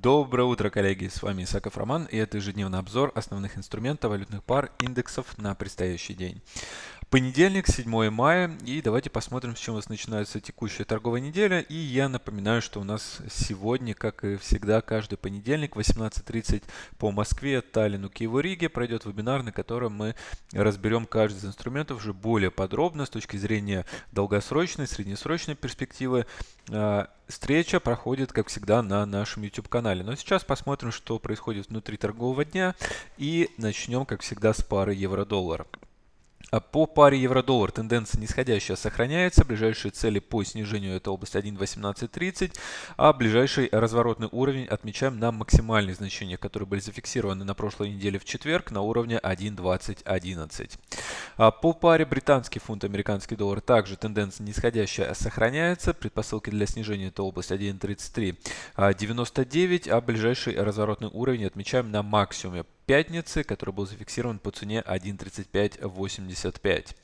Доброе утро, коллеги! С вами Исаков Роман и это ежедневный обзор основных инструментов валютных пар индексов на предстоящий день. Понедельник, 7 мая, и давайте посмотрим, с чем у нас начинается текущая торговая неделя. И я напоминаю, что у нас сегодня, как и всегда, каждый понедельник, 18.30 по Москве, Таллину, Киеву, Риге, пройдет вебинар, на котором мы разберем каждый из инструментов уже более подробно с точки зрения долгосрочной, среднесрочной перспективы. А, встреча проходит, как всегда, на нашем YouTube-канале. Но сейчас посмотрим, что происходит внутри торгового дня. И начнем, как всегда, с пары евро-доллар. А по паре евро-доллар тенденция нисходящая сохраняется. Ближайшие цели по снижению это область 1.1830, а ближайший разворотный уровень отмечаем на максимальные значения, которые были зафиксированы на прошлой неделе в четверг на уровне 1.2011. А по паре британский фунт, американский доллар также тенденция нисходящая сохраняется. Предпосылки для снижения это область 1.3399, а ближайший разворотный уровень отмечаем на максимуме пятницы, который был зафиксирован по цене 1.3585.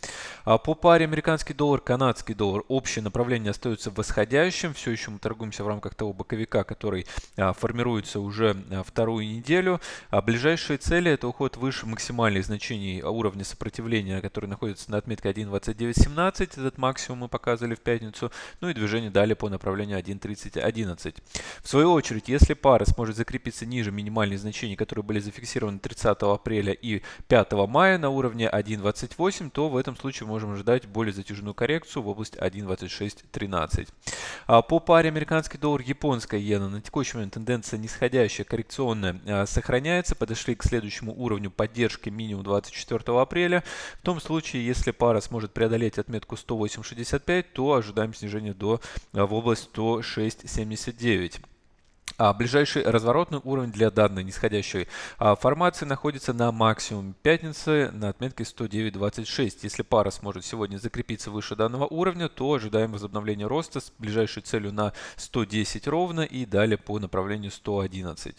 А по паре американский доллар, канадский доллар общее направление остается восходящим. Все еще мы торгуемся в рамках того боковика, который а, формируется уже а, вторую неделю. А ближайшие цели это уход выше максимальных значений уровня сопротивления, который находится на отметке 1.2917. Этот максимум мы показывали в пятницу. Ну и движение далее по направлению 1.3011. В свою очередь, если пара сможет закрепиться ниже минимальных значений, которые были зафиксированы на 30 апреля и 5 мая на уровне 1.28, то в этом случае можем ожидать более затяжную коррекцию в область 1.2613. А по паре американский доллар, японская иена на текущий момент тенденция нисходящая, коррекционная а, сохраняется. Подошли к следующему уровню поддержки минимум 24 апреля. В том случае, если пара сможет преодолеть отметку 108.65, то ожидаем снижения до а, в область 106.79. А ближайший разворотный уровень для данной нисходящей а, формации находится на максимуме пятницы на отметке 109.26. Если пара сможет сегодня закрепиться выше данного уровня, то ожидаем возобновления роста с ближайшей целью на 110 ровно и далее по направлению 111.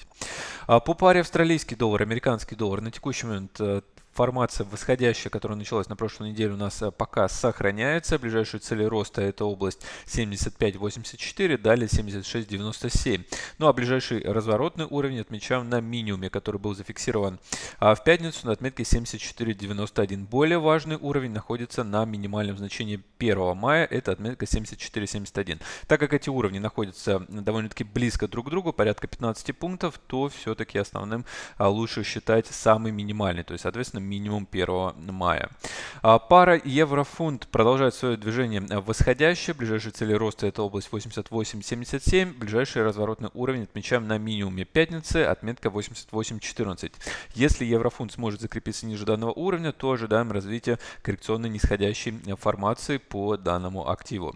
А по паре австралийский доллар, американский доллар на текущий момент э, формация восходящая, которая началась на прошлой неделе, у нас э, пока сохраняется. Ближайшие цели роста это область 75.84, далее 76.97. Ну а ближайший разворотный уровень отмечаем на минимуме, который был зафиксирован а в пятницу на отметке 74.91. Более важный уровень находится на минимальном значении 1 мая, это отметка 74.71. Так как эти уровни находятся довольно-таки близко друг к другу, порядка 15 пунктов, то все-таки основным а, лучше считать самый минимальный, то есть, соответственно, минимум 1 мая. А, пара евро-фунт продолжает свое движение восходящее. Ближайшие цели роста это область 88.77. Ближайший разворотный уровень отмечаем на минимуме пятницы, отметка 88.14. Если еврофунт сможет закрепиться ниже данного уровня, то ожидаем развития коррекционной нисходящей формации по данному активу.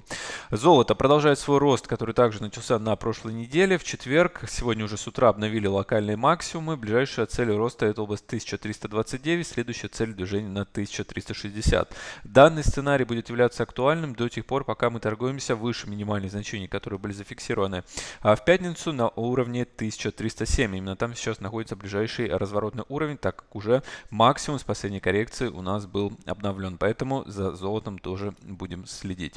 Золото продолжает свой рост, который также начался на прошлой неделе. В четверг, сегодня уже с утра обновили локальные максимумы. Ближайшая цель роста это область 1329 следующая цель движения на 1360. Данный сценарий будет являться актуальным до тех пор, пока мы торгуемся выше минимальных значений, которые были зафиксированы а в пятницу на уровне 1307. Именно там сейчас находится ближайший разворотный уровень, так как уже максимум с последней коррекции у нас был обновлен. Поэтому за золотом тоже будем следить.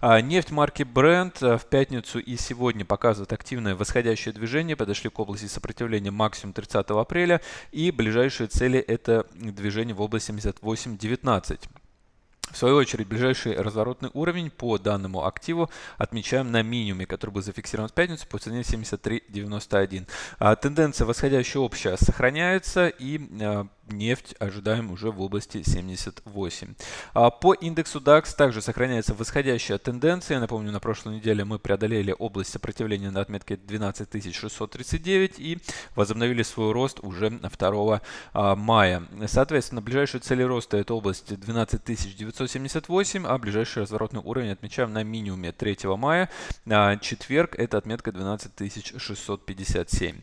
А, нефть марки Brent а, в пятницу и сегодня показывает активное восходящее движение. Подошли к области сопротивления максимум 30 апреля. И ближайшие цели это движение в области 78.19. В свою очередь, ближайший разворотный уровень по данному активу отмечаем на минимуме, который был зафиксирован в пятницу по цене 73.91. А, тенденция восходящая общая сохраняется и а, нефть ожидаем уже в области 78. А по индексу DAX также сохраняется восходящая тенденция. Напомню, на прошлой неделе мы преодолели область сопротивления на отметке 12639 и возобновили свой рост уже 2 а, мая. Соответственно, ближайшие цели роста это область 12978, а ближайший разворотный уровень отмечаем на минимуме 3 мая. А четверг это отметка 12657.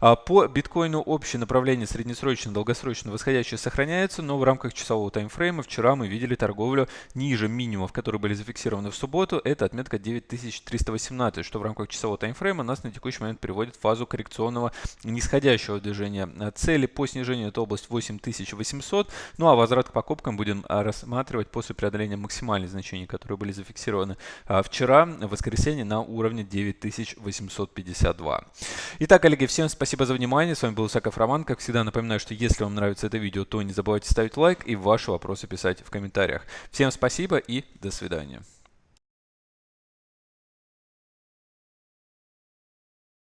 А по биткоину общее направление среднесрочной долгосрочной точно восходящая сохраняется, но в рамках часового таймфрейма вчера мы видели торговлю ниже минимумов, которые были зафиксированы в субботу. Это отметка 9318, что в рамках часового таймфрейма нас на текущий момент приводит в фазу коррекционного нисходящего движения. Цели по снижению это область 8800, ну а возврат к покупкам будем рассматривать после преодоления максимальных значений, которые были зафиксированы а, вчера, в воскресенье, на уровне 9852. Итак, коллеги, всем спасибо за внимание. С вами был Исаков Роман. Как всегда, напоминаю, что если вам нравится это видео, то не забывайте ставить лайк и ваши вопросы писать в комментариях. Всем спасибо и до свидания.